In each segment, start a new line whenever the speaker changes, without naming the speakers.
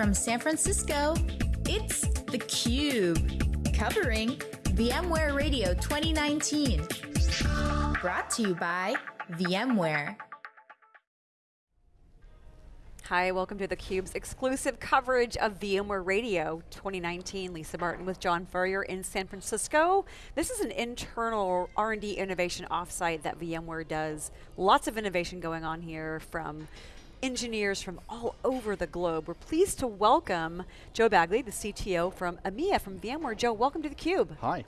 from San Francisco, it's theCUBE, covering VMware Radio 2019. Brought to you by VMware.
Hi, welcome to theCUBE's exclusive coverage of VMware Radio 2019. Lisa Martin with John Furrier in San Francisco. This is an internal R&D innovation offsite that VMware does. Lots of innovation going on here from engineers from all over the globe. We're pleased to welcome Joe Baguley, the CTO from EMEA from VMware. Joe, welcome to theCUBE.
Hi.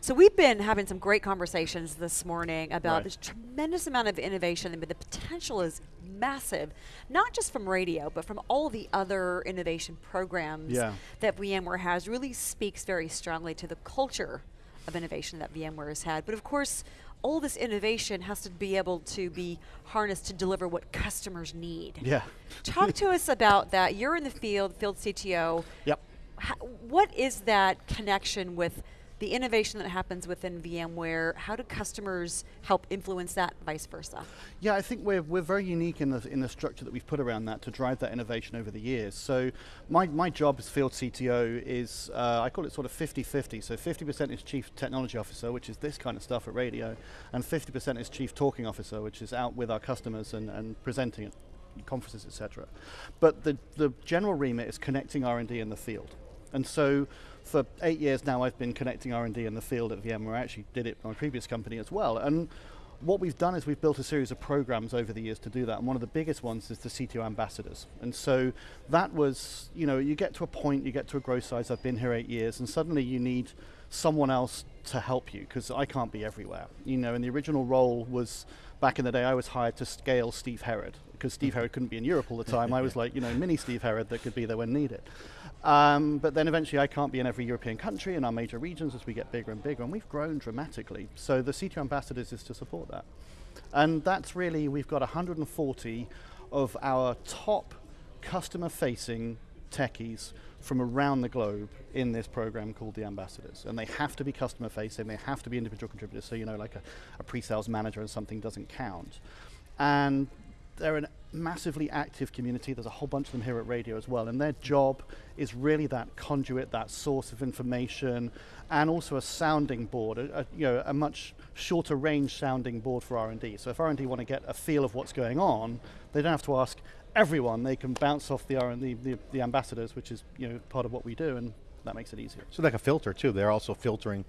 So we've been having some great conversations this morning about
right.
this tremendous amount of innovation, but the potential is massive, not just from radio, but from all the other innovation programs
yeah.
that VMware has, really speaks very strongly to the culture of innovation that VMware has had. But of course, all this innovation has to be able to be harnessed to deliver what customers need.
Yeah.
Talk to us about that. You're in the field, field CTO.
Yep.
How, what is that connection with the innovation that happens within VMware, how do customers help influence that, vice versa?
Yeah, I think we're, we're very unique in the, in the structure that we've put around that to drive that innovation over the years. So my, my job as field CTO is, uh, I call it sort of 50-50. So 50% is chief technology officer, which is this kind of stuff at radio, and 50% is chief talking officer, which is out with our customers and, and presenting at conferences, etc. But the, the general remit is connecting R&D in the field. And so for eight years now I've been connecting R&D in the field at VMware. I actually did it in my previous company as well. And what we've done is we've built a series of programs over the years to do that, and one of the biggest ones is the CTO ambassadors. And so that was, you know, you get to a point, you get to a growth size, I've been here eight years, and suddenly you need someone else to help you, because I can't be everywhere. You know, and the original role was, back in the day, I was hired to scale Steve Herrod, because Steve Herrod couldn't be in Europe all the time. I was like, you know, mini Steve Herrod that could be there when needed. Um, but then eventually I can't be in every European country in our major regions as we get bigger and bigger, and we've grown dramatically. So the CTO ambassadors is to support that. And that's really, we've got 140 of our top customer-facing techies from around the globe in this program called the ambassadors. And they have to be customer facing, they have to be individual contributors, so you know like a, a pre-sales manager and something doesn't count. And they're a massively active community. There's a whole bunch of them here at Radio as well, and their job is really that conduit, that source of information, and also a sounding board, a, a you know, a much shorter range sounding board for R&D. So if R&D want to get a feel of what's going on, they don't have to ask everyone. They can bounce off the R&D, the, the ambassadors, which is you know part of what we do, and that makes it easier.
So like a filter too. They're also filtering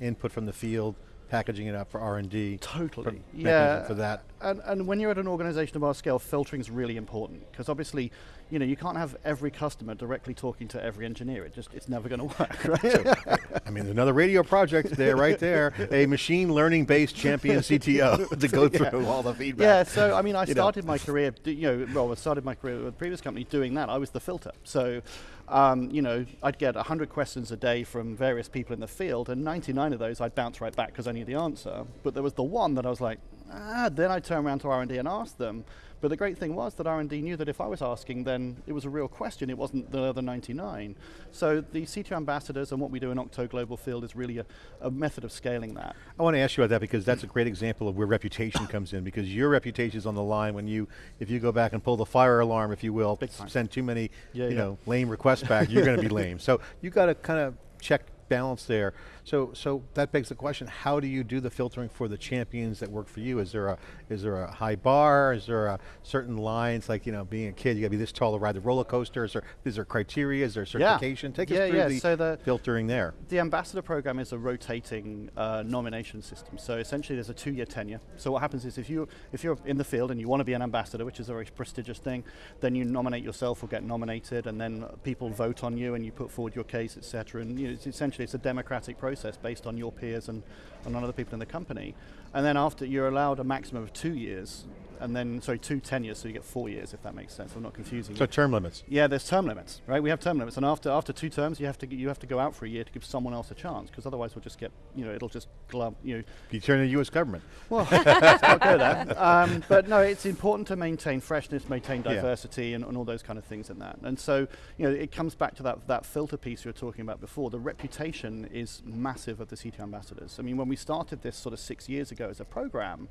input from the field, packaging it up for R&D.
Totally, yeah.
For that.
And, and when you're at an organization of our scale, filtering is really important, because obviously, you know, you can't have every customer directly talking to every engineer. It just, it's never going to work, right?
I mean, another radio project there, right there, a machine learning based champion CTO to go through
yeah.
all the feedback.
Yeah, so I mean, I
You
started
know.
my career, you know, well, I started my career with the previous company doing that. I was the filter. So, um, you know, I'd get 100 questions a day from various people in the field, and 99 of those I'd bounce right back because I knew the answer. But there was the one that I was like, ah, then I'd turn around to R&D and ask them. But the great thing was that R&D knew that if I was asking, then it was a real question. It wasn't the other 99. So the CTO ambassadors and what we do in Octo Global Field is really a, a method of scaling that.
I want to ask you about that because that's a great example of where reputation comes in because your reputation is on the line when you, if you go back and pull the fire alarm, if you will, send too many,
Yeah,
you
yeah.
know, lame requests back, you're going to be lame. So you got to kind of check balance there. So, so that begs the question: How do you do the filtering for the champions that work for you? Is there a is there a high bar? Is there a certain lines like you know, being a kid, you got to be this tall to ride the roller coaster? Is there is there criteria? Is there certification? Take
Yeah,
us through
yeah,
the,
so the-
filtering there.
The ambassador program is a rotating uh, nomination system. So essentially, there's a two-year tenure. So what happens is, if you if you're in the field and you want to be an ambassador, which is a very prestigious thing, then you nominate yourself or get nominated, and then people vote on you, and you put forward your case, etc. And you know, it's essentially, it's a democratic process based on your peers and, and on other people in the company. And then after, you're allowed a maximum of two years, and then sorry, two tenures, so you get four years, if that makes sense. I'm not confusing
So
you.
term limits.
Yeah, there's term limits, right? We have term limits, and after after two terms, you have to you have to go out for a year to give someone else a chance, because otherwise we'll just get you know it'll just glum you know.
You turn the U.S. government.
Well, let's not go there. Um, but no, it's important to maintain freshness, maintain
Yeah.
diversity, and, and all those kind of things in that. And so you know it comes back to that that filter piece you were talking about before. The reputation is massive of the CTO ambassadors. I mean, when we started this sort of six years ago as a program.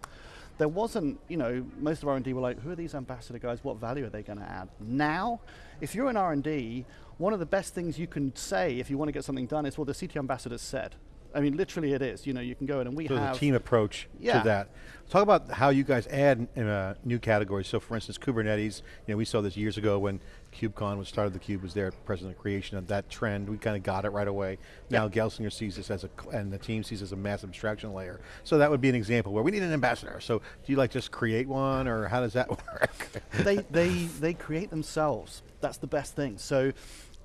There wasn't, you know, most of R&D were like, who are these ambassador guys? What value are they going to add? Now, if you're in R&D, one of the best things you can say if you want to get something done is, well, the CTO ambassador said. I mean, literally it is. You know, you can go in and we
so
have
the team approach
Yeah.
to that. Talk about how you guys add in uh, new categories. So, for instance, Kubernetes. You know, we saw this years ago when KubeCon was started. The Cube was there, president of creation of that trend. We kind of got it right away. Now Gelsinger sees this as a, and the team sees this as a massive abstraction layer. So that would be an example where we need an ambassador. So, do you like just create one, or how does that work?
they, they, they create themselves. That's the best thing. So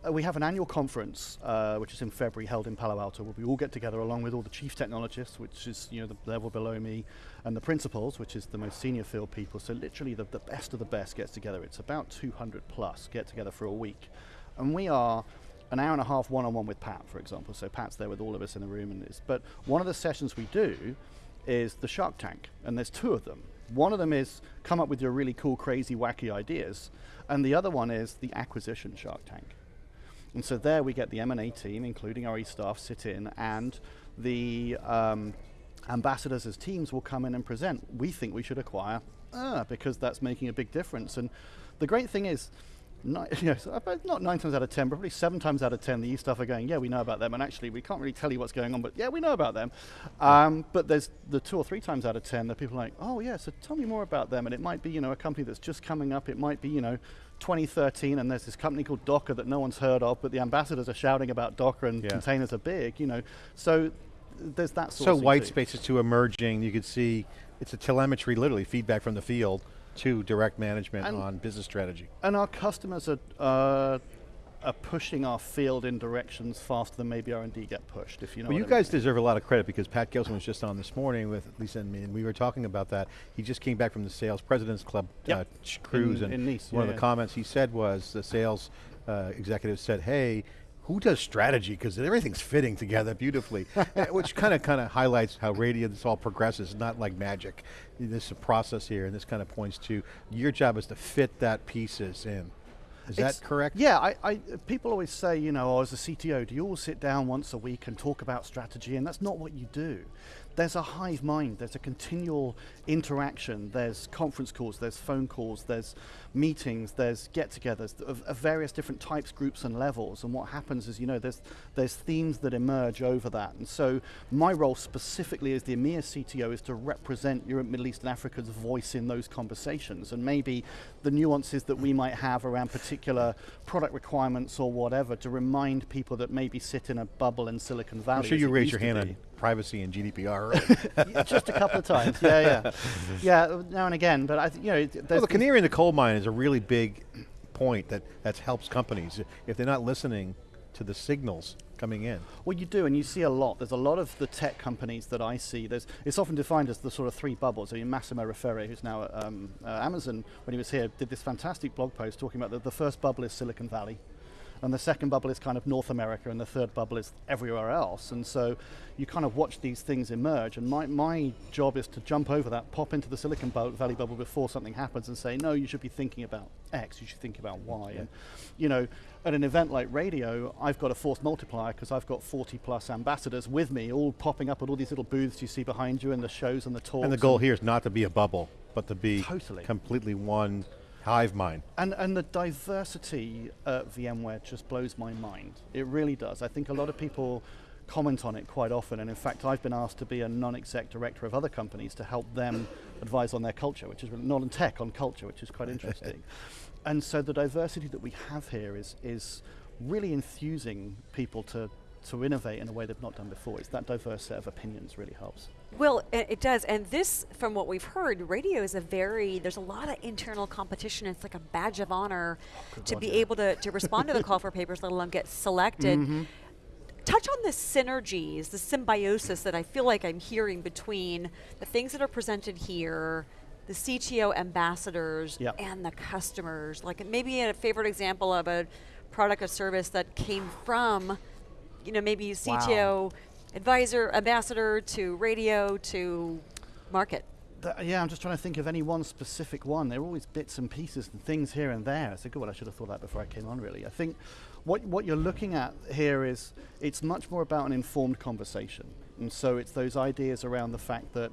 uh, we have an annual conference, uh, which is in February, held in Palo Alto, where we all get together along with all the chief technologists, which is you know the level below me, and the principals, which is the most senior field people. So literally the, the best of the best gets together. It's about 200 plus get together for a week. And we are an hour and a half one-on-one with Pat, for example. So Pat's there with all of us in the room. and it's, But one of the sessions we do is the Shark Tank, and there's two of them. One of them is come up with your really cool, crazy, wacky ideas, and the other one is the acquisition Shark Tank. And so there we get the M&A team, including our e-staff, sit in, and the um, ambassadors as teams will come in and present. We think we should acquire uh, because that's making a big difference. And the great thing is, ni- you know, so not nine times out of ten, probably seven times out of ten, the e-staff are going, yeah, we know about them, and actually we can't really tell you what's going on, but yeah, we know about them. Um, but there's the two or three times out of ten that people are like, oh yeah, so tell me more about them, and it might be, you know, a company that's just coming up, it might be, you know, 2013, and there's this company called Docker that no one's heard of, but the ambassadors are shouting about Docker and
Yeah.
containers are big, you know. So there's that sort
so
of thing
white
too.
spaces to emerging. You could see it's a telemetry, literally feedback from the field to direct management
And-
on business strategy.
And our customers are, uh, are pushing our field in directions faster than maybe R&D get pushed, if you know
Well,
what
you
I mean.
guys deserve a lot of credit because Pat Gelsinger was just on this morning with Lisa and me, and we were talking about that. He just came back from the Sales President's Club
Yep.
uh, cruise,
In-
and
in Nice,
one
yeah,
of the
yeah.
comments he said was the sales uh, executive said, "Hey." Who does strategy? Because everything's fitting together beautifully, Uh, which kind of kind of highlights how radio this all progresses. It's not like magic. This is a process here, and this kind of points to your job is to fit that pieces in. Is
It's-
that correct?
Yeah, I, I, people always say, you know, oh, as a CTO, do you all sit down once a week and talk about strategy? And that's not what you do. There's a hive mind, there's a continual interaction, there's conference calls, there's phone calls, there's meetings, there's get togethers of, of various different types, groups, and levels. And what happens is, you know, there's, there's themes that emerge over that. And so my role specifically as the EMEA CTO is to represent Europe, Middle East, and Africa's voice in those conversations. And maybe the nuances that we might have around particular product requirements or whatever to remind people that maybe sit in a bubble in Silicon Valley.
I'm sure you
used
your hand on privacy and GDPR.
just a couple of times. Yeah, yeah, yeah. Now and again, but I, th- you know,
Well, the canary in the coal mine is a really big point that that helps companies if they're not listening to the signals coming in.
Well, you do, and you see a lot. There's a lot of the tech companies that I see. There's, it's often defined as the sort of three bubbles. I mean, Massimo Re Ferrè, who's now at um, uh, Amazon, when he was here, did this fantastic blog post talking about that the first bubble is Silicon Valley, and the second bubble is kind of North America, and the third bubble is everywhere else. And so you kind of watch these things emerge. And my, my job is to jump over that, pop into the Silicon Valley bubble before something happens, and say, no, you should be thinking about X, you should think about Y. And you know, at an event like radio, I've got a force multiplier because I've got 40 plus ambassadors with me, all popping up at all these little booths you see behind you, and the shows and the talks.
And the goal here is not to be a bubble, but to be
Totally.
completely one hive mind.
And, and the diversity at VMware just blows my mind. It really does. I think a lot of people comment on it quite often, and in fact, I've been asked to be a non-exec director of other companies to help them advise on their culture, which is not on tech, on culture, which is quite interesting. and so the diversity that we have here is is really enthusing people to to innovate in a way they've not done before. It's that diverse set of opinions really helps.
Well, it does, and this, from what we've heard, radio is a very. There's a lot of internal competition. It's like a badge of honor to be able to, to respond to the call for papers, let alone get selected.
Mm-hmm.
Touch on the synergies, the symbiosis that I feel like I'm hearing between the things that are presented here, the CTO ambassadors,
Yep.
and the customers. Like maybe a favorite example of a product or service that came from, you know, maybe CTO advisor, ambassador to radio to market.
Yeah, I'm just trying to think of any one specific one. There are always bits and pieces and things here and there. I said, good, well, I should have thought that before I came on, really. I think what, what you're looking at here is it's much more about an informed conversation. And so it's those ideas around the fact that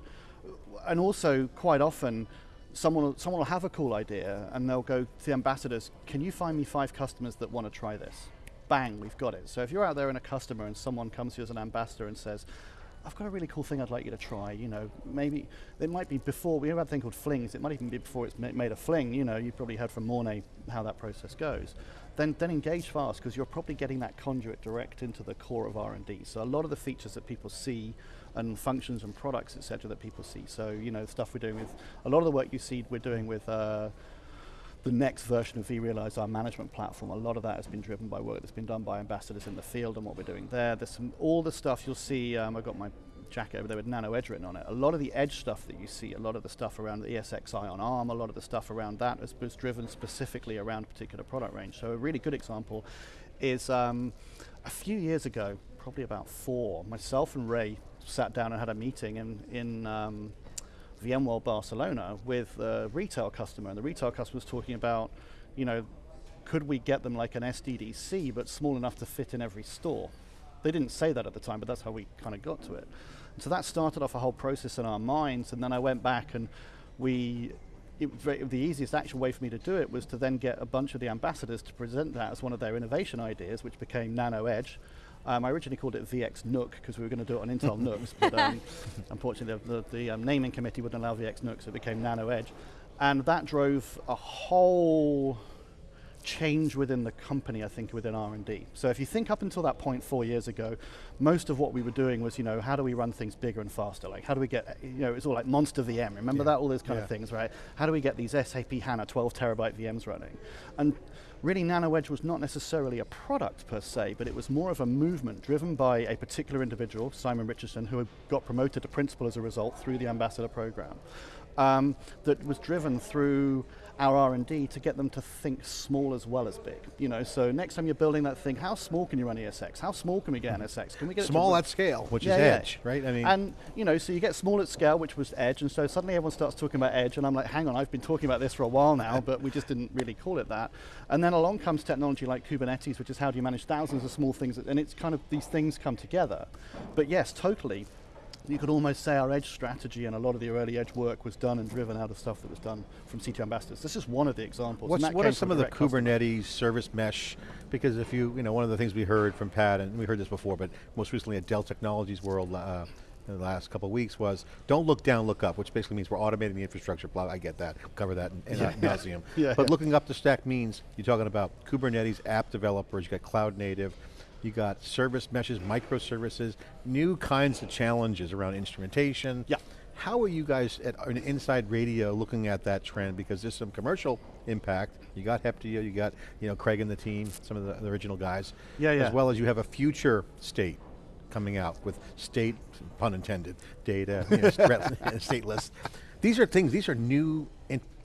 and also quite often, someone someone will have a cool idea and they'll go to the ambassadors, can you find me five customers that want to try this? Bang, we've got it. So if you're out there and a customer and someone comes to you as an ambassador and says, I've got a really cool thing I'd like you to try. You know, maybe it might be before we have a thing called flings. It might even be before it's made a fling. You know, you've probably heard from Mornay how that process goes. Then, then engage fast because you're probably getting that conduit direct into the core of R&D. So a lot of the features that people see and functions and products, etc., that people see. So you know, stuff we're doing with a lot of the work you see we're doing with. Uh, the next version of vRealize, our management platform, a lot of that has been driven by work that's been done by ambassadors in the field and what we're doing there. There's some, all the stuff you'll see, um, I've got my jacket over there with Nano Edge written on it. A lot of the Edge stuff that you see, a lot of the stuff around the ESXi on ARM, a lot of the stuff around that was, was driven specifically around a particular product range. So a really good example is um, a few years ago, probably about four, myself and Ray sat down and had a meeting in, in um, VMworld Barcelona with a retail customer, and the retail customer was talking about, you know, could we get them like an SDDC, but small enough to fit in every store? They didn't say that at the time, but that's how we kind of got to it. And so that started off a whole process in our minds, and then I went back and we. It, the easiest actual way for me to do it was to then get a bunch of the ambassadors to present that as one of their innovation ideas, which became Nano Edge. Um, I originally called it VX NUC because we were going to do it on Intel NUCs, but um, unfortunately the, the, the um, naming committee wouldn't allow VX NUC, so it became Nano Edge. And that drove a whole change within the company, I think, within R&D. So if you think up until that point four years ago, most of what we were doing was, you know, how do we run things bigger and faster? Like, how do we get, you know, it's all like Monster VM. Remember yeah. that? All those kind yeah. of things, right? How do we get these SAP HANA 12 terabyte VMs running? And really NanoEdge was not necessarily a product per se, but it was more of a movement driven by a particular individual, Simon Richardson, who got promoted to principal as a result through the ambassador program. Um, that was driven through our R&D to get them to think small as well as big. You know, so next time you're building that thing, how small can you run ESX? How small can we get NSX? Can we get
small at scale, which
yeah,
is
yeah.
edge, right? I
mean, and you know, so you get small at scale, which was edge, and so suddenly everyone starts talking about edge, and I'm like, hang on, I've been talking about this for a while now, but we just didn't really call it that. And then along comes technology like Kubernetes, which is how do you manage thousands of small things, and it's kind of these things come together. But yes, totally you could almost say our edge strategy and a lot of the early edge work was done and driven out of stuff that was done from CTO ambassadors. This is one of the examples.
what are some of the Kubernetes service mesh? Because if you, you know, one of the things we heard from Pat, and we heard this before, but most recently at Dell Technologies World uh, in the last couple of weeks was don't look down, look up, which basically means we're automating the infrastructure. Blah, I get that. We'll cover that in, in yeah. nauseum. yeah, but yeah. looking up the stack means you're talking about Kubernetes app developers, you got cloud native, you got service meshes, microservices, new kinds of challenges around instrumentation.
Yeah.
How are you guys at Inside Radio looking at that trend? Because there's some commercial impact. You got Heptio, you got you know Craig and the team, some of the, the original guys.
Yeah, yeah.
As well as you have a future state coming out with state, pun intended, data, you know, stateless. These are things, these are new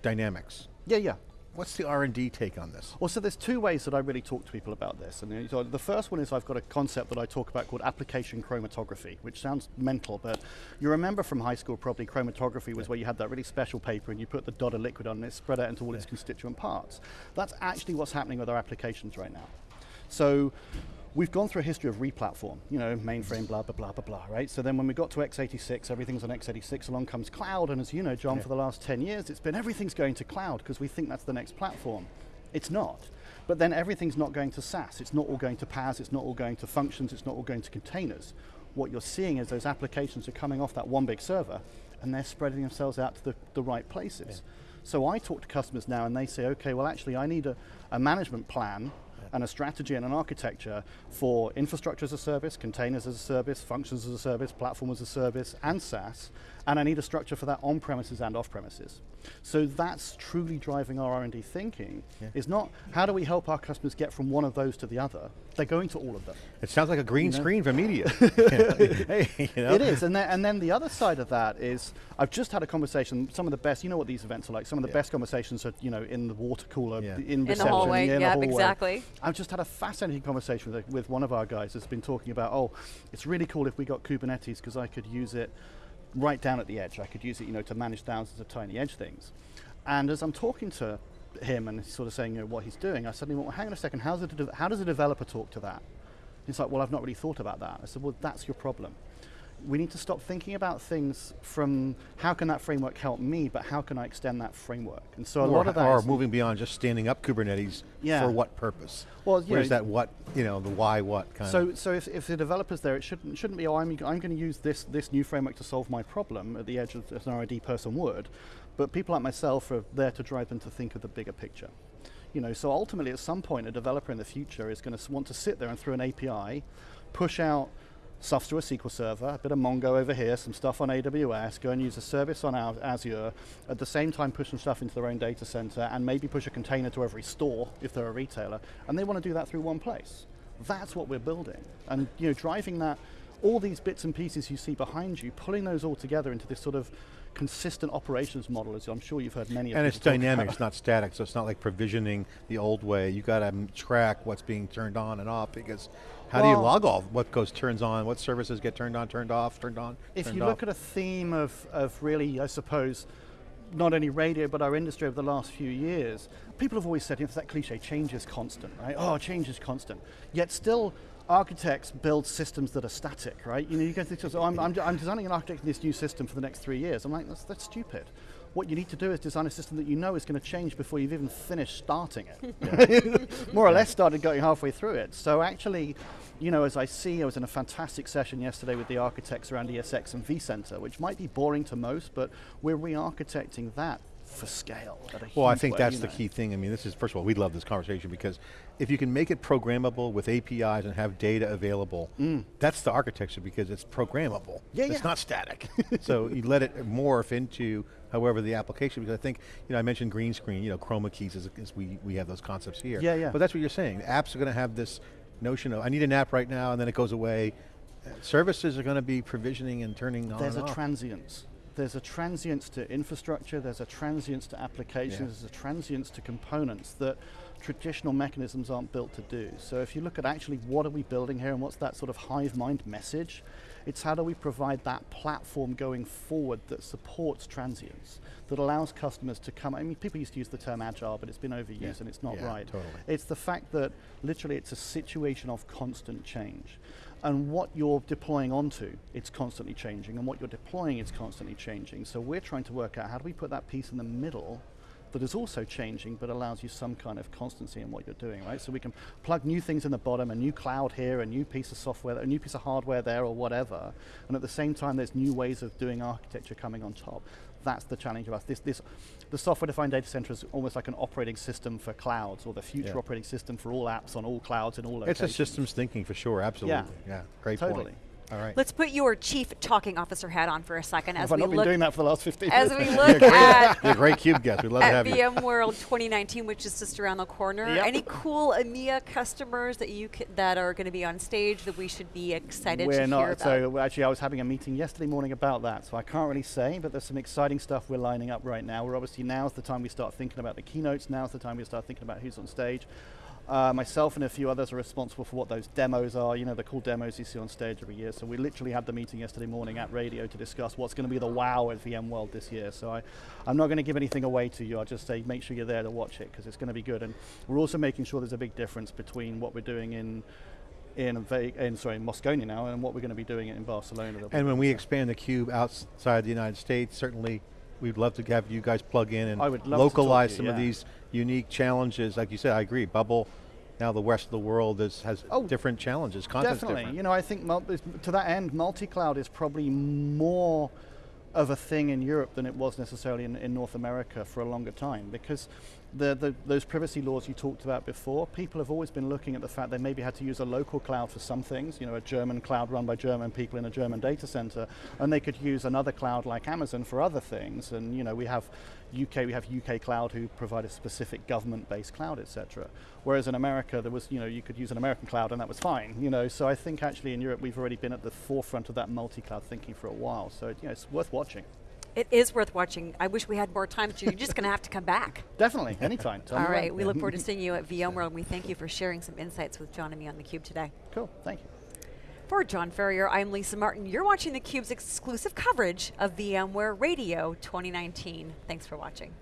dynamics.
Yeah, yeah.
What's the R&D take on this?
Well, so there's two ways that I really talk to people about this. And so the first one is I've got a concept that I talk about called application chromatography, which sounds mental, but you remember from high school probably chromatography was yeah. where you had that really special paper and you put the dot of liquid on and it spread out into all yeah. its constituent parts. That's actually what's happening with our applications right now. So we've gone through a history of replatform, you know, mainframe, blah, blah, blah, blah, blah, right? So then when we got to x86, everything's on x86, along comes cloud, and as you know, John, yeah. for the last 10 years, it's been everything's going to cloud because we think that's the next platform. It's not. But then everything's not going to SaaS. It's not all going to PaaS. It's not all going to functions. It's not all going to containers. What you're seeing is those applications are coming off that one big server, and they're spreading themselves out to the, the right places. Yeah. So I talk to customers now, and they say, okay, well, actually, I need a, a management plan and a strategy and an architecture for infrastructure as a service, containers as a service, functions as a service, platform as a service, and SaaS, and I need a structure for that on-premises and off-premises. So that's truly driving our R&D thinking, yeah. is not how do we help our customers get from one of those to the other, they're going to all of them.
It sounds like a green you know? screen for media. hey,
you know? It is, and then, and then the other side of that is, I've just had a conversation, some of the best, you know what these events are like, some of the yeah. best conversations are, you know, in the water cooler, yeah. in,
in the hallway,
yeah,
hallway. exactly.
I've just had a fascinating conversation with, with one of our guys that's been talking about, oh, it's really cool if we got Kubernetes because I could use it right down at the edge. I could use it, you know, to manage thousands of tiny edge things. And as I'm talking to him and sort of saying you know, what he's doing, I suddenly went, well, hang on a second, how's a how does a developer talk to that? He's like, well, I've not really thought about that. I said, well, that's your problem. We need to stop thinking about things from how can that framework help me, but how can I extend that framework? And so a
or,
lot of that
or moving beyond just standing up Kubernetes
Yeah.
for what purpose?
Well,
Where's
know-
that what, you know, the why what kind
So,
of.
so if, if the developer's there, it shouldn't, shouldn't be, oh, I'm, I'm going to use this, this new framework to solve my problem at the edge as an R&D person would. But people like myself are there to drive them to think of the bigger picture. You know, so ultimately at some point a developer in the future is going to want to sit there and through an API, push out stuff to a SQL server, a bit of Mongo over here, some stuff on AWS, go and use a service on Azure, at the same time push some stuff into their own data center and maybe push a container to every store if they're a retailer. And they want to do that through one place. That's what we're building. And you know, driving that, all these bits and pieces you see behind you, pulling those all together into this sort of consistent operations model, as I'm sure you've heard many of
And it's dynamic, it's not static, so it's not like provisioning the old way. You got to track what's being turned on and off because how do you log all what goes turns on, what services get turned on, turned off, turned on,
if
turned
you
off?
look at a theme of, of really, I suppose, not only radio but our industry over the last few years, people have always said, you know, it's that cliche, change is constant, right? Oh, change is constant. Yet still, architects build systems that are static, right? You know, you go through, so I'm, I'm, I'm designing an architect in this new system for the next three years. I'm like, that's, that's stupid. What you need to do is design a system that you know is going to change before you've even finished starting it. More or less started going halfway through it. So actually, you know, as I see, I was in a fantastic session yesterday with the architects around ESX and vCenter, which might be boring to most, but we're re-architecting that for scale.
Well, I think
way,
that's
you
the
know.
key thing. I mean, this is, first of all, we love this conversation because if you can make it programmable with APIs and have data available, that's the architecture because it's programmable.
Mm. Yeah,
it's
yeah.
not static. so you let it morph into however the application, because I think, you know, I mentioned green screen, you know, chroma keys as, as we, we have those concepts here.
Yeah, yeah.
But that's what you're saying. Apps are going to have this notion of, I need an app right now and then it goes away. Uh, Services are going to be provisioning and turning on
There's a
off.
transience. There's a transience to infrastructure, there's a transience to applications,
Yeah.
there's a transience to components that traditional mechanisms aren't built to do. So if you look at actually what are we building here and what's that sort of hive mind message, it's how do we provide that platform going forward that supports transience, that allows customers to come, I mean people used to use the term agile, but it's been overused
Yeah.
and it's not
Yeah,
right.
totally.
It's the fact that literally it's a situation of constant change. And what you're deploying onto, it's constantly changing. And what you're deploying, is constantly changing. So we're trying to work out how do we put that piece in the middle that is also changing but allows you some kind of constancy in what you're doing, right? So we can plug new things in the bottom, a new cloud here, a new piece of software, a new piece of hardware there or whatever. And at the same time, there's new ways of doing architecture coming on top. That's the challenge of us. This, this, the software-defined data center is almost like an operating system for clouds, or the future
Yeah.
operating system for all apps on all clouds in all locations.
It's a systems thinking for sure, absolutely. Yeah, great
Totally.
point. All right.
Let's put your chief talking officer hat on for a second as
Have I
we
not been
look
doing that for the last 15
as we look at
You're a great cube guest. We'd love to have you.
VMworld 2019, which is just around the corner.
Yep.
Any cool EMEA customers that you that are going to be on stage that we should be excited
We're
to
not.
hear about?
So actually, I was having a meeting yesterday morning about that. So I can't really say, but there's some exciting stuff we're lining up right now. We're obviously now's the time we start thinking about the keynotes. Now's the time we start thinking about who's on stage. Uh, myself and a few others are responsible for what those demos are. You know, the cool demos you see on stage every year. So we literally had the meeting yesterday morning at radio to discuss what's going to be the wow at VMworld this year. So I, I'm not going to give anything away to you. I'll just say make sure you're there to watch it because it's going to be good. And we're also making sure there's a big difference between what we're doing in in, in sorry Moscone now and what we're going to be doing in Barcelona.
And when we expand the cube outside the United States, certainly we'd love to have you guys plug in and
I would love to to
localize
you,
some of these unique challenges. Like you said, I agree. Bubble, now the rest of the world is, has
Oh,
different challenges. Content's
Definitely.
different.
You know, I think to that end, multi-cloud is probably more of a thing in Europe than it was necessarily in, in North America for a longer time because the, the, those privacy laws you talked about before, people have always been looking at the fact they maybe had to use a local cloud for some things, you know, a German cloud run by German people in a German data center, and they could use another cloud like Amazon for other things. And you know, we have UK, we have UK Cloud who provide a specific government-based cloud, etc. Whereas in America, there was, you know, you could use an American cloud and that was fine. You know, so I think actually in Europe we've already been at the forefront of that multi-cloud thinking for a while. So you know, it's worth watching.
It is worth watching. I wish we had more time, but you're just going to have to come back.
Definitely, anytime.
All right, we look forward to seeing you at VMworld. and We thank you for sharing some insights with John and me on theCUBE today.
Cool, thank you.
For John Furrier, I'm Lisa Martin. You're watching theCUBE's exclusive coverage of VMware Radio 2019. Thanks for watching.